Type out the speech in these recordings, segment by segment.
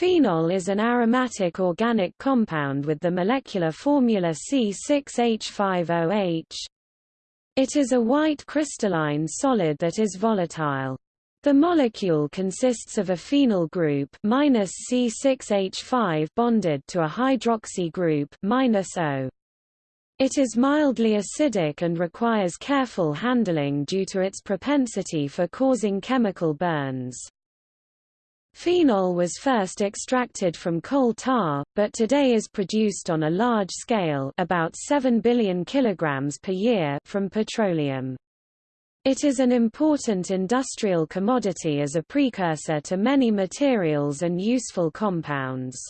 Phenol is an aromatic organic compound with the molecular formula C6H5OH. It is a white crystalline solid that is volatile. The molecule consists of a phenyl group minus C6H5 bonded to a hydroxy group O. It is mildly acidic and requires careful handling due to its propensity for causing chemical burns. Phenol was first extracted from coal tar, but today is produced on a large scale about 7 billion kilograms per year from petroleum. It is an important industrial commodity as a precursor to many materials and useful compounds.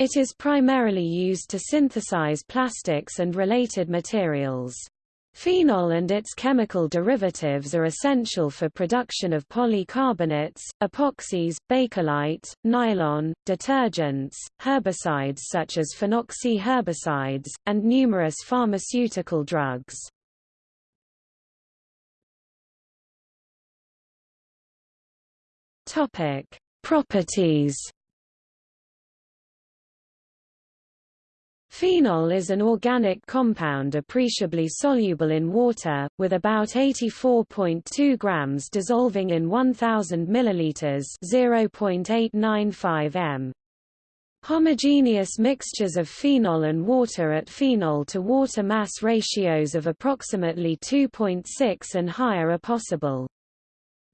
It is primarily used to synthesize plastics and related materials. Phenol and its chemical derivatives are essential for production of polycarbonates, epoxies, bakelite, nylon, detergents, herbicides such as phenoxy herbicides, and numerous pharmaceutical drugs. Properties Phenol is an organic compound appreciably soluble in water, with about 84.2 grams dissolving in 1000 milliliters 0.895 m. Homogeneous mixtures of phenol and water at phenol-to-water mass ratios of approximately 2.6 and higher are possible.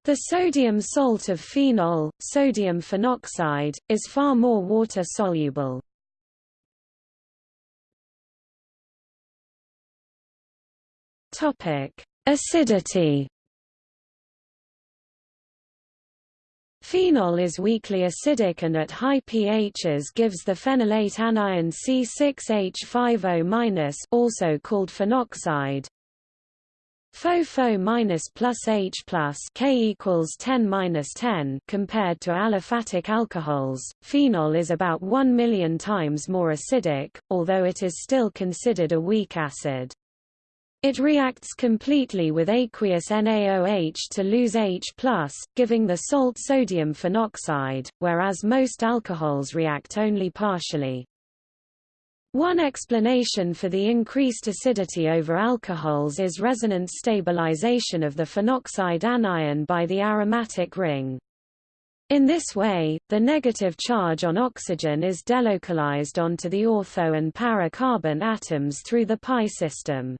The sodium salt of phenol, sodium phenoxide, is far more water-soluble. Topic: Acidity. Phenol is weakly acidic and at high pHs gives the phenolate anion C6H5O- also called phenoxide. FO minus plus H plus K equals 10 minus 10 compared to aliphatic alcohols. Phenol is about 1 million times more acidic, although it is still considered a weak acid. It reacts completely with aqueous NaOH to lose H+, giving the salt sodium phenoxide, whereas most alcohols react only partially. One explanation for the increased acidity over alcohols is resonance stabilization of the phenoxide anion by the aromatic ring. In this way, the negative charge on oxygen is delocalized onto the ortho and para carbon atoms through the pi system.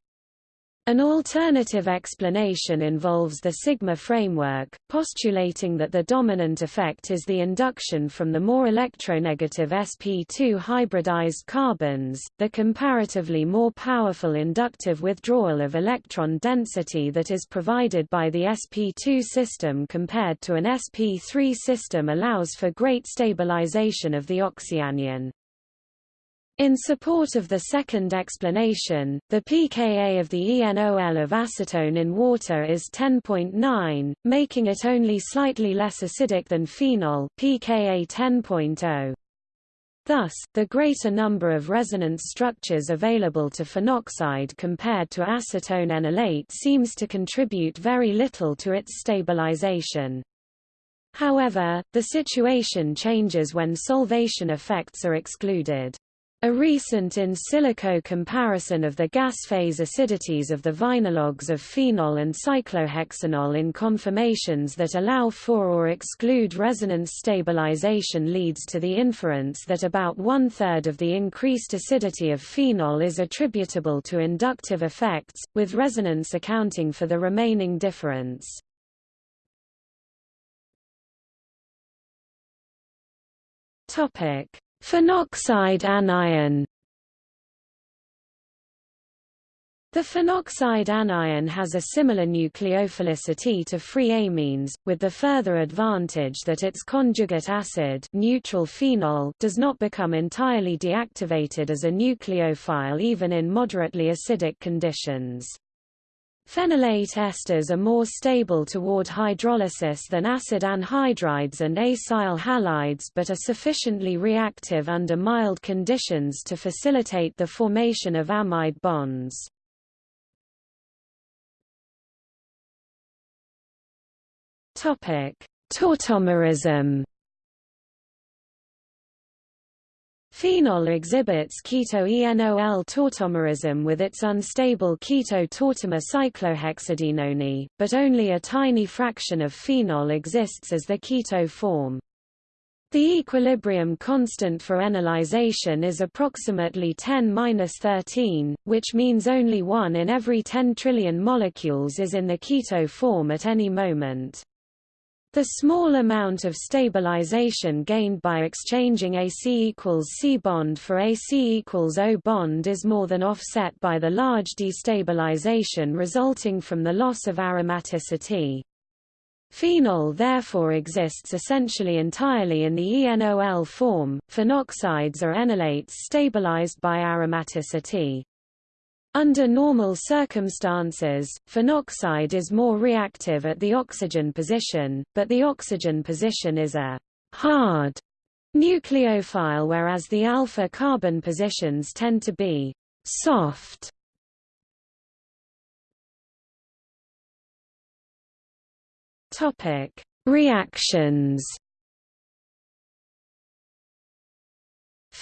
An alternative explanation involves the sigma framework, postulating that the dominant effect is the induction from the more electronegative sp2 hybridized carbons, the comparatively more powerful inductive withdrawal of electron density that is provided by the sp2 system compared to an sp3 system allows for great stabilization of the oxyanion. In support of the second explanation, the pKa of the ENOL of acetone in water is 10.9, making it only slightly less acidic than phenol pKa 10.0. Thus, the greater number of resonance structures available to phenoxide compared to acetone enolate seems to contribute very little to its stabilization. However, the situation changes when solvation effects are excluded. A recent in silico comparison of the gas phase acidities of the vinylogues of phenol and cyclohexanol in conformations that allow for or exclude resonance stabilization leads to the inference that about one-third of the increased acidity of phenol is attributable to inductive effects, with resonance accounting for the remaining difference. Topic Phenoxide anion The phenoxide anion has a similar nucleophilicity to free amines, with the further advantage that its conjugate acid neutral phenol does not become entirely deactivated as a nucleophile even in moderately acidic conditions. Phenolate esters are more stable toward hydrolysis than acid anhydrides and acyl halides but are sufficiently reactive under mild conditions to facilitate the formation of amide bonds. Tautomerism Phenol exhibits keto-enol tautomerism with its unstable keto-tautomer cyclohexadienone, but only a tiny fraction of phenol exists as the keto form. The equilibrium constant for enolization is approximately 10-13, which means only 1 in every 10 trillion molecules is in the keto form at any moment. The small amount of stabilization gained by exchanging AC equals C bond for AC equals O bond is more than offset by the large destabilization resulting from the loss of aromaticity. Phenol therefore exists essentially entirely in the ENOL form. Phenoxides are enolates stabilized by aromaticity. Under normal circumstances, phenoxide is more reactive at the oxygen position, but the oxygen position is a hard nucleophile whereas the alpha carbon positions tend to be soft. Topic: Reactions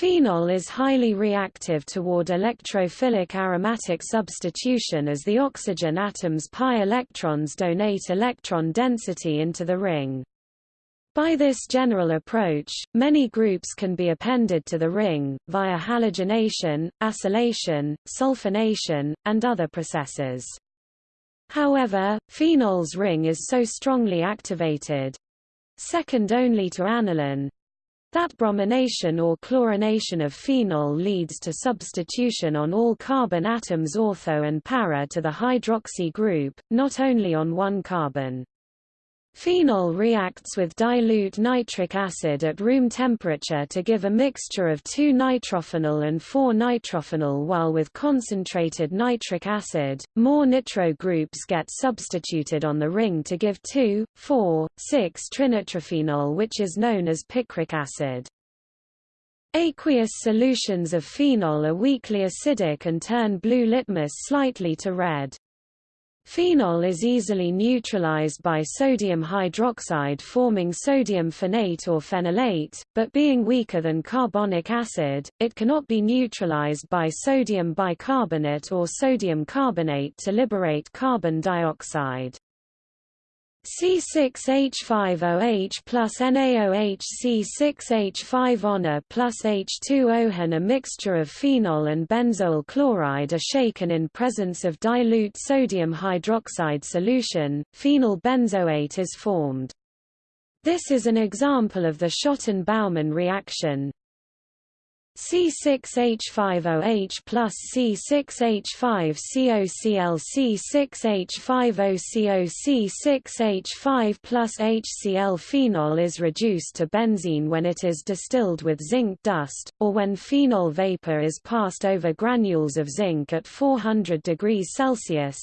Phenol is highly reactive toward electrophilic aromatic substitution as the oxygen atom's pi electrons donate electron density into the ring. By this general approach, many groups can be appended to the ring, via halogenation, acylation, sulfonation, and other processes. However, phenol's ring is so strongly activated—second only to aniline, that bromination or chlorination of phenol leads to substitution on all carbon atoms ortho and para to the hydroxy group, not only on one carbon. Phenol reacts with dilute nitric acid at room temperature to give a mixture of 2-nitrophenol and 4-nitrophenol while with concentrated nitric acid, more nitro groups get substituted on the ring to give 2, 4, 6-trinitrophenol which is known as picric acid. Aqueous solutions of phenol are weakly acidic and turn blue litmus slightly to red. Phenol is easily neutralized by sodium hydroxide forming sodium phenate or phenolate, but being weaker than carbonic acid, it cannot be neutralized by sodium bicarbonate or sodium carbonate to liberate carbon dioxide. C6H5OH plus NaOH C6H5ONA plus H2OHN A mixture of phenol and benzoyl chloride are shaken in presence of dilute sodium hydroxide solution, phenyl benzoate is formed. This is an example of the Schotten-Baumann reaction, C6H5OH plus C6H5COCl C6H5OCO C6H5 plus HCl phenol is reduced to benzene when it is distilled with zinc dust, or when phenol vapor is passed over granules of zinc at 400 degrees Celsius,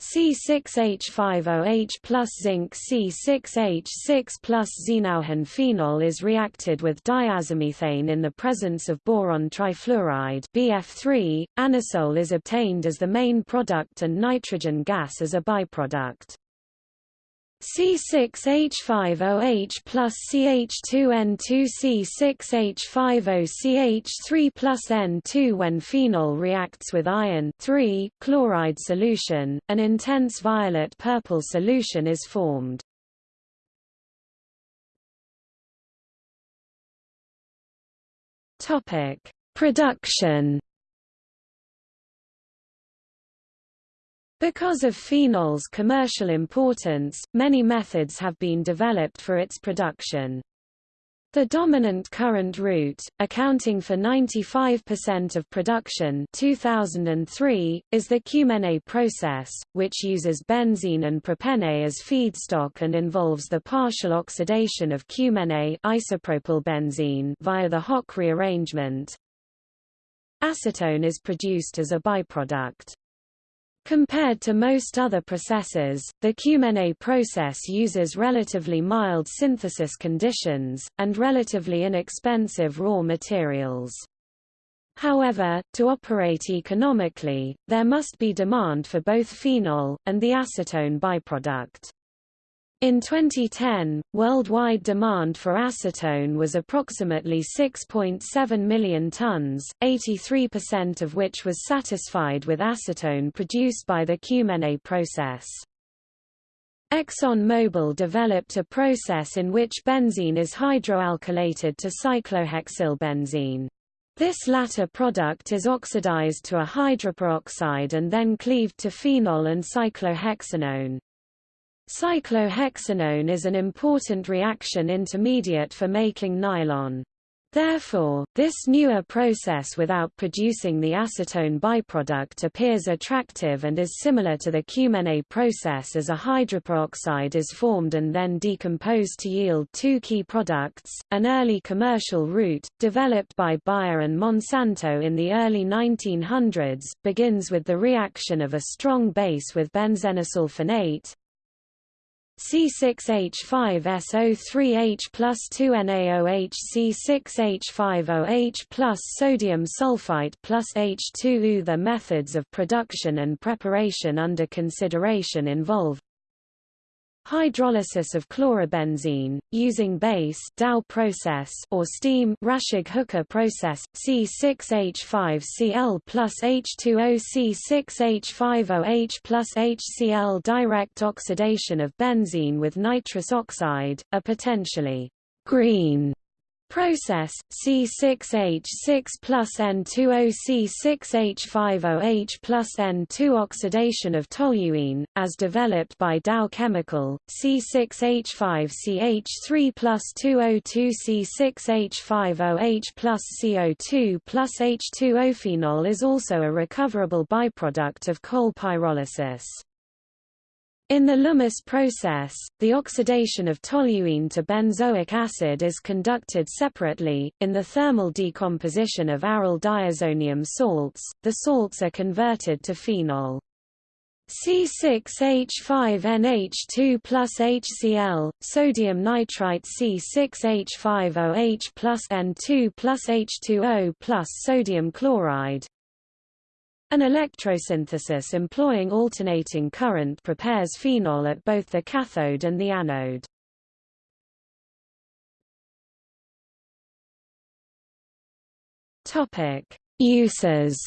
C6H5OH plus zinc C6H6 plus xenauhen phenol is reacted with diazomethane in the presence of boron trifluoride BF3. Anisole is obtained as the main product and nitrogen gas as a byproduct. C6H5OH plus CH2N2 C6H5OCH3 plus N2 When phenol reacts with iron chloride solution, an intense violet-purple solution is formed. Production Because of phenol's commercial importance, many methods have been developed for its production. The dominant current route, accounting for 95% of production 2003, is the Cumene process, which uses benzene and propene as feedstock and involves the partial oxidation of cumene isopropyl benzene via the Hock rearrangement. Acetone is produced as a byproduct. Compared to most other processes, the Cumene process uses relatively mild synthesis conditions, and relatively inexpensive raw materials. However, to operate economically, there must be demand for both phenol, and the acetone byproduct. In 2010, worldwide demand for acetone was approximately 6.7 million tons, 83% of which was satisfied with acetone produced by the Cumene process. ExxonMobil developed a process in which benzene is hydroalkylated to cyclohexylbenzene. This latter product is oxidized to a hydroperoxide and then cleaved to phenol and cyclohexanone. Cyclohexanone is an important reaction intermediate for making nylon. Therefore, this newer process without producing the acetone byproduct appears attractive and is similar to the Cumene process as a hydroperoxide is formed and then decomposed to yield two key products. An early commercial route, developed by Bayer and Monsanto in the early 1900s, begins with the reaction of a strong base with benzenesulfonate, C6H5SO3H plus 2NaOH C6H5OH plus sodium sulfite plus H2O The methods of production and preparation under consideration involve Hydrolysis of chlorobenzene, using base Dow process or steam Raschig-Hooker process, C6H5Cl plus H2O C6H5OH plus HCl direct oxidation of benzene with nitrous oxide, a potentially green Process C6H6 plus N2O C6H5OH plus N2 oxidation of toluene, as developed by Dow Chemical, C6H5CH3 plus 2O2 C6H5OH plus CO2 plus H2O phenol is also a recoverable byproduct of coal pyrolysis. In the Lummus process, the oxidation of toluene to benzoic acid is conducted separately. In the thermal decomposition of aryl diazonium salts, the salts are converted to phenol. C6H5NH2 plus HCl, sodium nitrite C6H5OH plus N2 plus H2O plus sodium chloride, an electrosynthesis employing alternating current prepares phenol at both the cathode and the anode. Topic: Uses.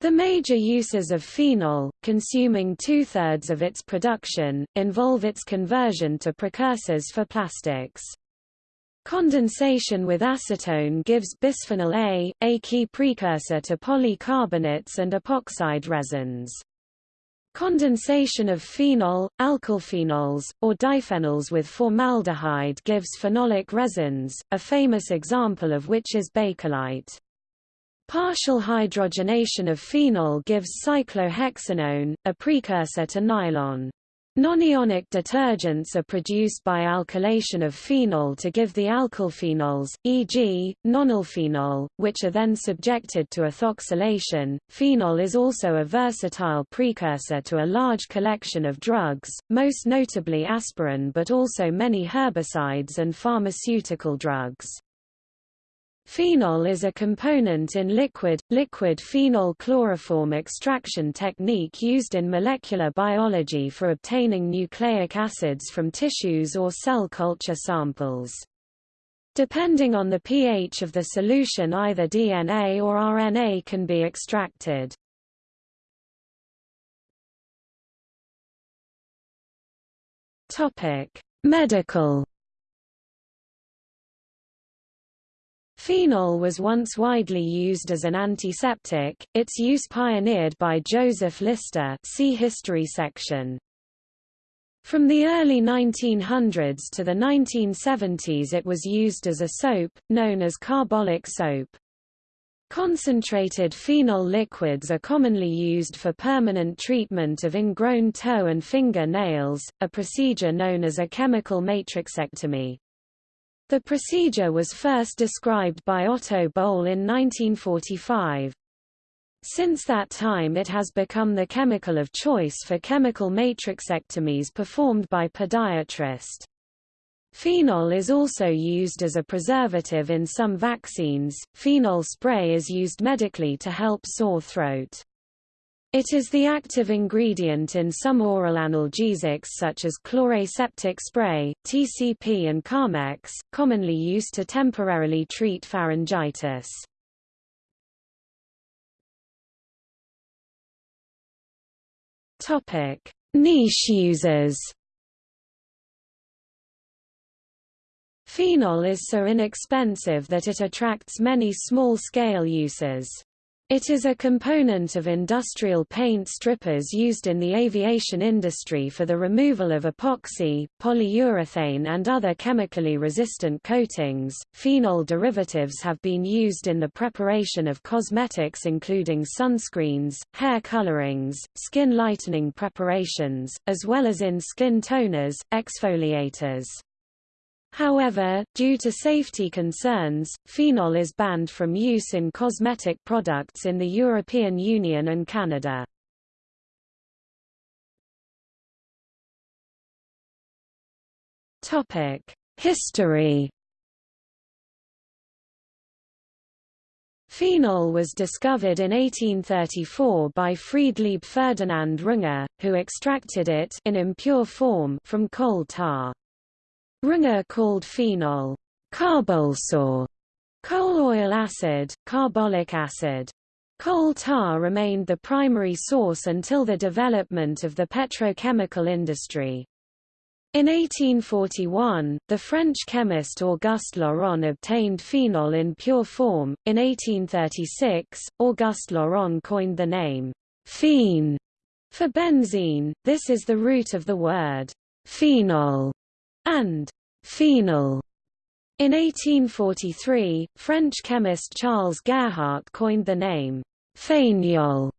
The major uses of phenol, consuming two-thirds of its production, involve its conversion to precursors for plastics. Condensation with acetone gives bisphenol A, a key precursor to polycarbonates and epoxide resins. Condensation of phenol, alkylphenols, or diphenols with formaldehyde gives phenolic resins, a famous example of which is bakelite. Partial hydrogenation of phenol gives cyclohexanone, a precursor to nylon. Nonionic detergents are produced by alkylation of phenol to give the alkylphenols, e.g., nonylphenol, which are then subjected to ethoxylation. Phenol is also a versatile precursor to a large collection of drugs, most notably aspirin but also many herbicides and pharmaceutical drugs. Phenol is a component in liquid, liquid phenol chloroform extraction technique used in molecular biology for obtaining nucleic acids from tissues or cell culture samples. Depending on the pH of the solution either DNA or RNA can be extracted. Medical Phenol was once widely used as an antiseptic, its use pioneered by Joseph Lister see history section. From the early 1900s to the 1970s it was used as a soap, known as carbolic soap. Concentrated phenol liquids are commonly used for permanent treatment of ingrown toe and finger nails, a procedure known as a chemical matrixectomy. The procedure was first described by Otto Boll in 1945. Since that time it has become the chemical of choice for chemical matrixectomies performed by podiatrist. Phenol is also used as a preservative in some vaccines. Phenol spray is used medically to help sore throat. It is the active ingredient in some oral analgesics such as chloraseptic spray, TCP and Carmex, commonly used to temporarily treat pharyngitis. Topic: Niche users. Phenol is so inexpensive that it attracts many small-scale uses. It is a component of industrial paint strippers used in the aviation industry for the removal of epoxy, polyurethane and other chemically resistant coatings. Phenol derivatives have been used in the preparation of cosmetics including sunscreens, hair colorings, skin lightening preparations, as well as in skin toners, exfoliators. However, due to safety concerns, phenol is banned from use in cosmetic products in the European Union and Canada. History Phenol was discovered in 1834 by Friedlieb Ferdinand Runge, who extracted it in impure form from coal tar. Runge called phenol Karbolsäure, coal oil acid, carbolic acid. Coal tar remained the primary source until the development of the petrochemical industry. In 1841, the French chemist Auguste Laurent obtained phenol in pure form. In 1836, Auguste Laurent coined the name phen for benzene. This is the root of the word phenol and phenol. In 1843, French chemist Charles Gerhardt coined the name phenol.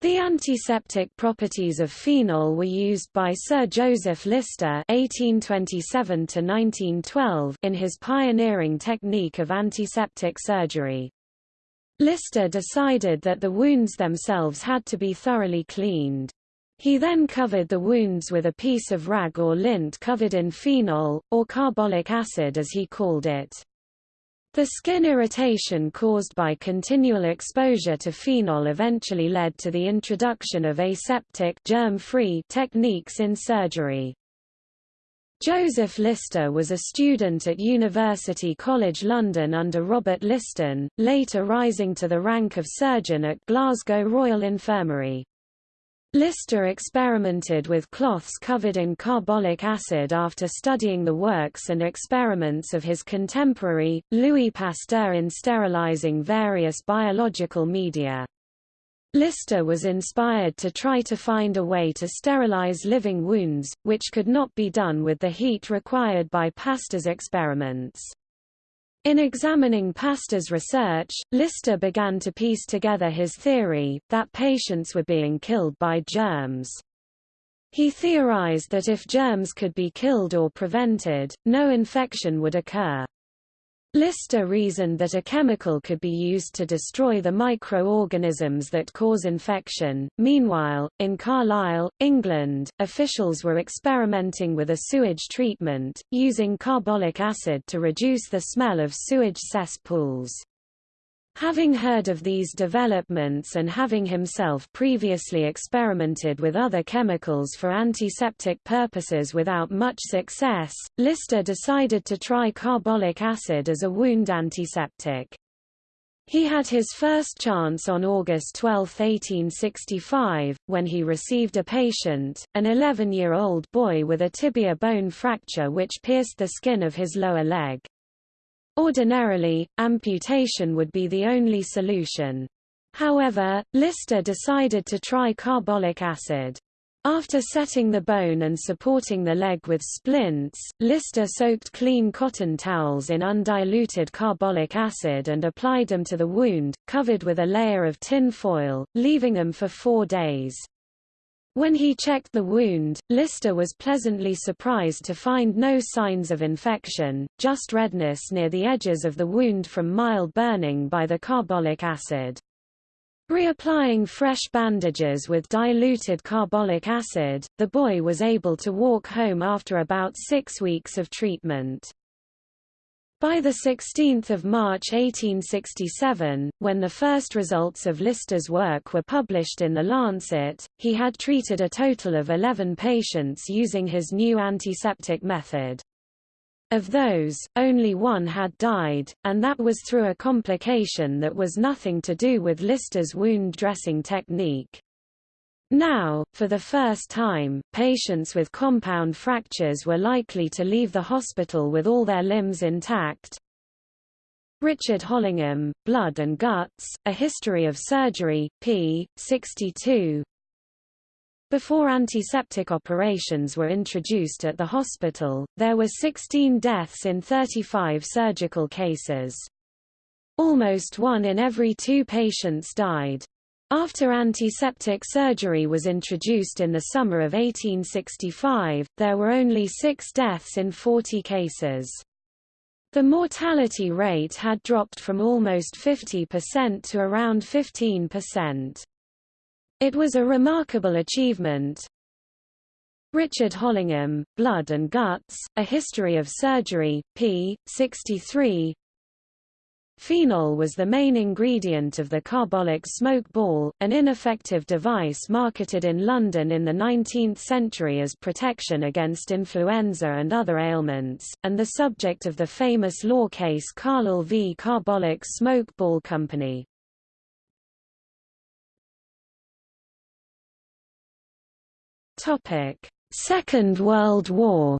The antiseptic properties of phenol were used by Sir Joseph Lister (1827–1912) in his pioneering technique of antiseptic surgery. Lister decided that the wounds themselves had to be thoroughly cleaned. He then covered the wounds with a piece of rag or lint covered in phenol, or carbolic acid as he called it. The skin irritation caused by continual exposure to phenol eventually led to the introduction of aseptic germ-free techniques in surgery. Joseph Lister was a student at University College London under Robert Liston, later rising to the rank of surgeon at Glasgow Royal Infirmary. Lister experimented with cloths covered in carbolic acid after studying the works and experiments of his contemporary, Louis Pasteur in sterilizing various biological media. Lister was inspired to try to find a way to sterilize living wounds, which could not be done with the heat required by Pasteur's experiments. In examining Pasteur's research, Lister began to piece together his theory, that patients were being killed by germs. He theorized that if germs could be killed or prevented, no infection would occur. Lister reasoned that a chemical could be used to destroy the microorganisms that cause infection. Meanwhile, in Carlisle, England, officials were experimenting with a sewage treatment, using carbolic acid to reduce the smell of sewage cesspools. Having heard of these developments and having himself previously experimented with other chemicals for antiseptic purposes without much success, Lister decided to try carbolic acid as a wound antiseptic. He had his first chance on August 12, 1865, when he received a patient, an 11-year-old boy with a tibia bone fracture which pierced the skin of his lower leg. Ordinarily, amputation would be the only solution. However, Lister decided to try carbolic acid. After setting the bone and supporting the leg with splints, Lister soaked clean cotton towels in undiluted carbolic acid and applied them to the wound, covered with a layer of tin foil, leaving them for four days. When he checked the wound, Lister was pleasantly surprised to find no signs of infection, just redness near the edges of the wound from mild burning by the carbolic acid. Reapplying fresh bandages with diluted carbolic acid, the boy was able to walk home after about six weeks of treatment. By 16 March 1867, when the first results of Lister's work were published in The Lancet, he had treated a total of 11 patients using his new antiseptic method. Of those, only one had died, and that was through a complication that was nothing to do with Lister's wound dressing technique. Now, for the first time, patients with compound fractures were likely to leave the hospital with all their limbs intact. Richard Hollingham, Blood and Guts, A History of Surgery, p. 62 Before antiseptic operations were introduced at the hospital, there were 16 deaths in 35 surgical cases. Almost one in every two patients died. After antiseptic surgery was introduced in the summer of 1865, there were only six deaths in 40 cases. The mortality rate had dropped from almost 50% to around 15%. It was a remarkable achievement. Richard Hollingham, Blood and Guts, A History of Surgery, p. 63 Phenol was the main ingredient of the carbolic smoke ball, an ineffective device marketed in London in the 19th century as protection against influenza and other ailments, and the subject of the famous law case Carlill v. Carbolic Smoke Ball Company. Second World War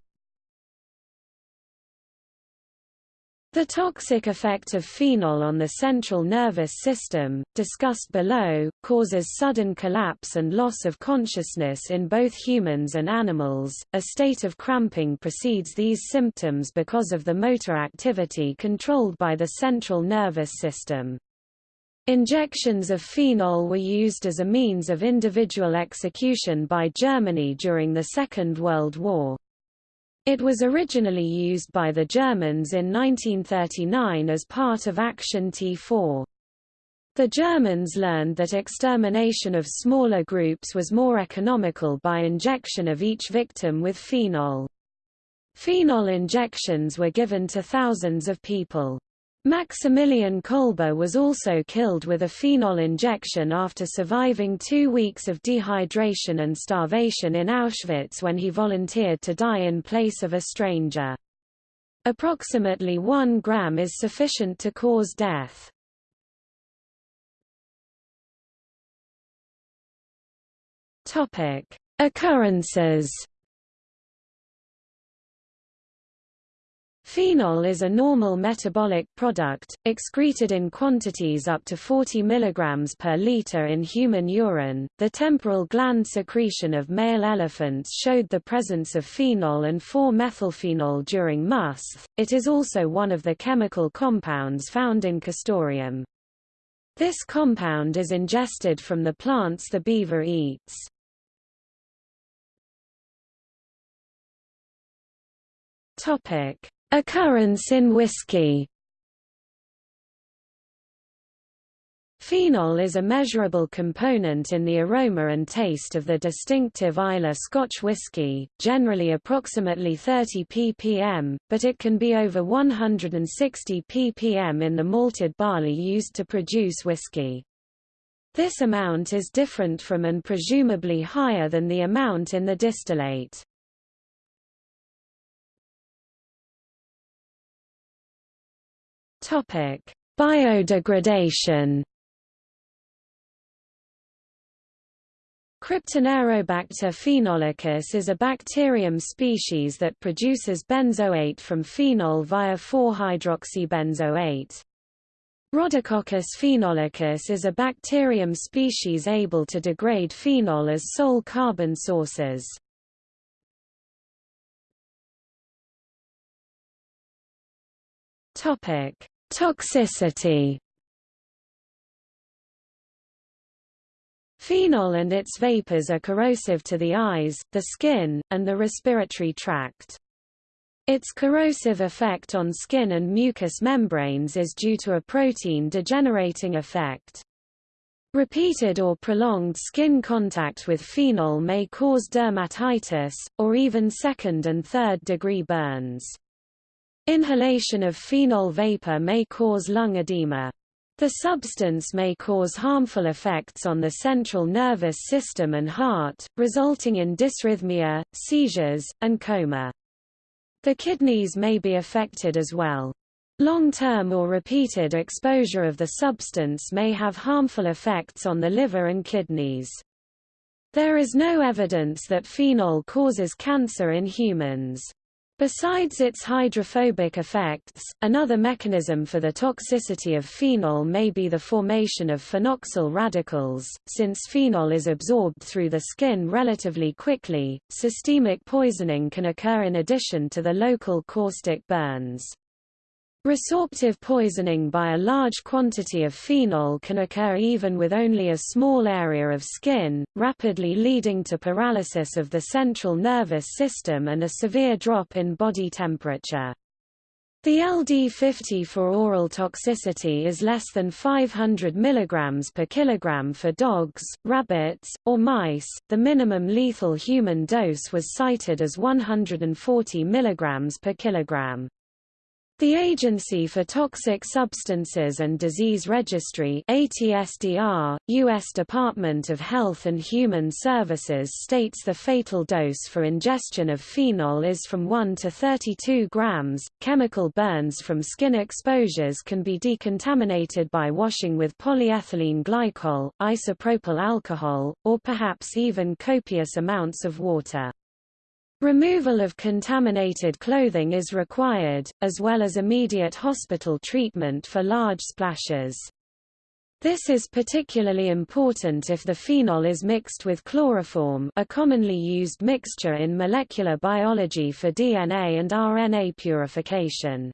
The toxic effect of phenol on the central nervous system, discussed below, causes sudden collapse and loss of consciousness in both humans and animals. A state of cramping precedes these symptoms because of the motor activity controlled by the central nervous system. Injections of phenol were used as a means of individual execution by Germany during the Second World War. It was originally used by the Germans in 1939 as part of Action T4. The Germans learned that extermination of smaller groups was more economical by injection of each victim with phenol. Phenol injections were given to thousands of people. Maximilian Kolbe was also killed with a phenol injection after surviving two weeks of dehydration and starvation in Auschwitz when he volunteered to die in place of a stranger. Approximately 1 gram is sufficient to cause death. Occurrences Phenol is a normal metabolic product, excreted in quantities up to 40 mg per liter in human urine. The temporal gland secretion of male elephants showed the presence of phenol and 4-methylphenol during musth. It is also one of the chemical compounds found in castoreum. This compound is ingested from the plants the beaver eats. Topic: Occurrence in whiskey Phenol is a measurable component in the aroma and taste of the distinctive Islay Scotch whisky, generally approximately 30 ppm, but it can be over 160 ppm in the malted barley used to produce whisky. This amount is different from and presumably higher than the amount in the distillate. Topic: Biodegradation. Cryptanaerobacter phenolicus is a bacterium species that produces benzoate from phenol via 4-hydroxybenzoate. Rhodococcus phenolicus is a bacterium species able to degrade phenol as sole carbon sources. Topic: Toxicity Phenol and its vapors are corrosive to the eyes, the skin, and the respiratory tract. Its corrosive effect on skin and mucous membranes is due to a protein degenerating effect. Repeated or prolonged skin contact with phenol may cause dermatitis, or even second and third degree burns. Inhalation of phenol vapor may cause lung edema. The substance may cause harmful effects on the central nervous system and heart, resulting in dysrhythmia, seizures, and coma. The kidneys may be affected as well. Long-term or repeated exposure of the substance may have harmful effects on the liver and kidneys. There is no evidence that phenol causes cancer in humans. Besides its hydrophobic effects, another mechanism for the toxicity of phenol may be the formation of phenoxyl radicals. Since phenol is absorbed through the skin relatively quickly, systemic poisoning can occur in addition to the local caustic burns. Resorptive poisoning by a large quantity of phenol can occur even with only a small area of skin, rapidly leading to paralysis of the central nervous system and a severe drop in body temperature. The LD50 for oral toxicity is less than 500 mg per kilogram for dogs, rabbits, or mice. The minimum lethal human dose was cited as 140 mg per kilogram. The Agency for Toxic Substances and Disease Registry ATSDR, U.S. Department of Health and Human Services states the fatal dose for ingestion of phenol is from 1 to 32 grams. Chemical burns from skin exposures can be decontaminated by washing with polyethylene glycol, isopropyl alcohol, or perhaps even copious amounts of water. Removal of contaminated clothing is required, as well as immediate hospital treatment for large splashes. This is particularly important if the phenol is mixed with chloroform a commonly used mixture in molecular biology for DNA and RNA purification.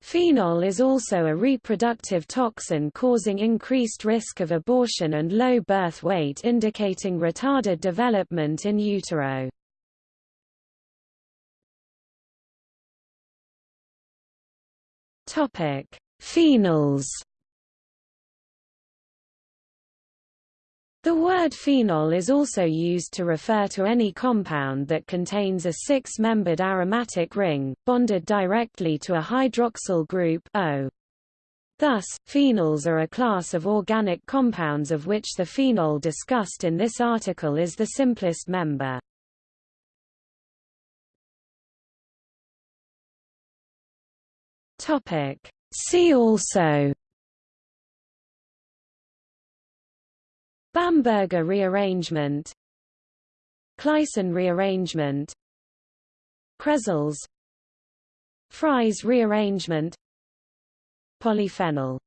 Phenol is also a reproductive toxin causing increased risk of abortion and low birth weight indicating retarded development in utero. Topic: Phenols. The word phenol is also used to refer to any compound that contains a six-membered aromatic ring, bonded directly to a hydroxyl group O. Thus, phenols are a class of organic compounds of which the phenol discussed in this article is the simplest member. Topic. See also Bamberger rearrangement Claisen rearrangement Cresols Fries rearrangement Polyphenol